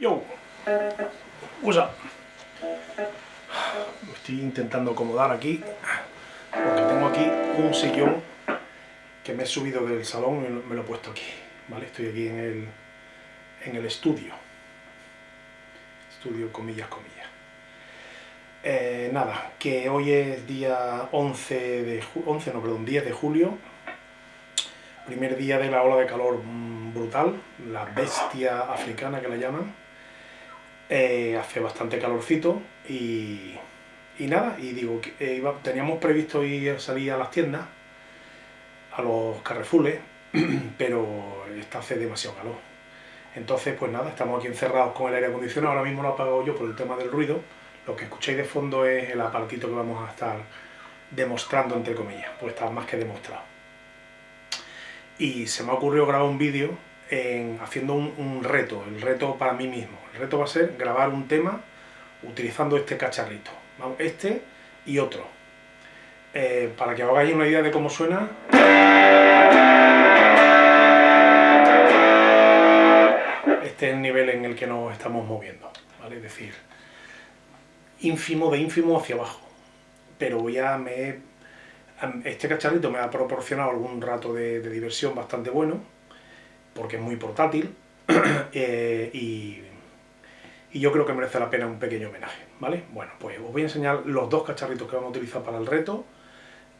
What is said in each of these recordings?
Yo, up? Estoy intentando acomodar aquí, porque tengo aquí un sillón que me he subido del salón y me lo he puesto aquí, ¿vale? Estoy aquí en el, en el estudio. Estudio, comillas, comillas. Eh, nada, que hoy es día 11 de 11, no, perdón, 10 de julio, primer día de la ola de calor mm, brutal, la bestia africana que la llaman, eh, hace bastante calorcito y, y nada, y digo, que eh, teníamos previsto ir salir a las tiendas, a los carrefules, pero está hace demasiado calor. Entonces, pues nada, estamos aquí encerrados con el aire acondicionado, ahora mismo lo he apagado yo por el tema del ruido, lo que escucháis de fondo es el apartito que vamos a estar demostrando, entre comillas, pues está más que demostrado. Y se me ha ocurrido grabar un vídeo haciendo un, reto, el reto para mí mismo. El reto va a ser grabar un tema utilizando este cacharrito, este y otro. Eh, para que os hagáis una idea de cómo suena... Este es el nivel en el que nos estamos moviendo, ¿vale? Es decir, ínfimo de ínfimo hacia abajo. Pero ya me... Este cacharrito me ha proporcionado algún rato de, diversión bastante bueno, porque es muy portátil, eh, y, yo creo que merece la pena un pequeño homenaje, ¿vale? Bueno, pues os voy a enseñar los dos cacharritos que vamos a utilizar para el reto,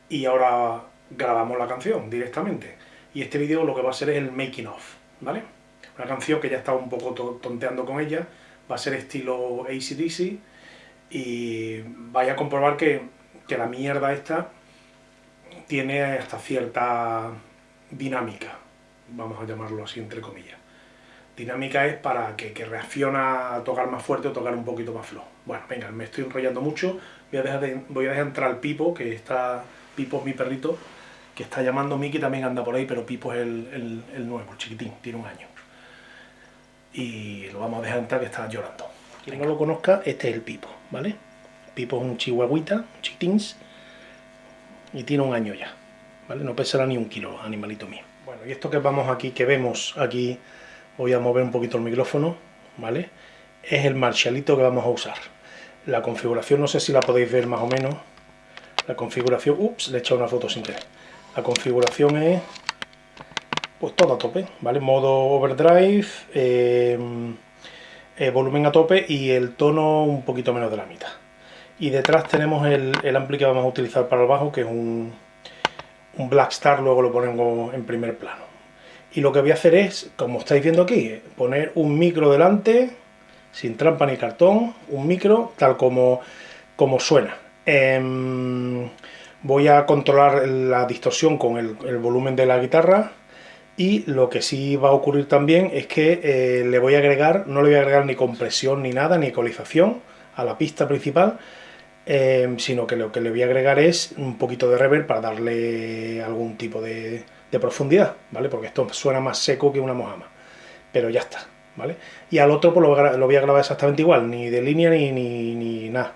y ahora grabamos la canción directamente. Y este vídeo lo que va a ser es el making of, ¿vale? Una canción que ya estaba un poco tonteando con ella, va a ser estilo ACDC, y vaya a comprobar que, la mierda esta tiene hasta cierta dinámica, vamos a llamarlo así entre comillas. Dinámica es para que, que reacciona a tocar más fuerte o tocar un poquito más flojo. Bueno, venga, me estoy enrollando mucho, voy a dejar, voy a dejar entrar al Pipo, que está, Pipo es mi perrito, que está llamando Miki, también anda por ahí, pero Pipo es el, el nuevo, el chiquitín, tiene un año. Y lo vamos a dejar entrar que está llorando. Quien no lo conozca, este es el Pipo, ¿vale? Pipo es un chihuahuita, un chiquitins, y tiene un año ya, ¿vale? No pesará ni un kilo, animalito mío. Y esto que vamos aquí, que vemos aquí, voy a mover un poquito el micrófono, ¿vale? Es el Marshallito que vamos a usar. La configuración, no sé si la podéis ver más o menos, la configuración, ups, le he echado una foto sin querer. La configuración es, pues todo a tope, ¿vale? Modo overdrive, eh, eh, volumen a tope y el tono un poquito menos de la mitad. Y detrás tenemos el, el ampli que vamos a utilizar para el bajo, que es un, un Black Star, luego lo ponemos en primer plano. Y lo que voy a hacer es, como estáis viendo aquí, poner un micro delante, sin trampa ni cartón, un micro tal como, como suena. Em, voy a controlar la distorsión con el, el volumen de la guitarra, y lo que sí va a ocurrir también es que eh, le voy a agregar, no le voy a agregar ni compresión ni nada, ni ecualización a la pista principal, em, sino que lo que le voy a agregar es un poquito de reverb para darle algún tipo de, profundidad, ¿vale? Porque esto suena más seco que una mojama, pero ya está, ¿vale? Y al otro pues lo, voy a grabar exactamente igual, ni de línea ni, ni, nada,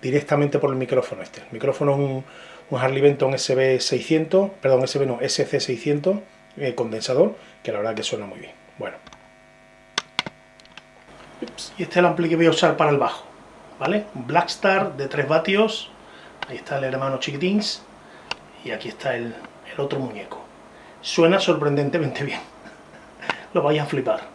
directamente por el micrófono este. El micrófono es un, un Harley Benton SB600, perdón, SB no, SC600, eh, condensador, que la verdad que suena muy bien. Bueno. Y este es el ampli que voy a usar para el bajo, ¿vale? Blackstar de 3 vatios, ahí está el hermano chiquitins, y aquí está el, el otro muñeco. Suena sorprendentemente bien, lo vais a flipar.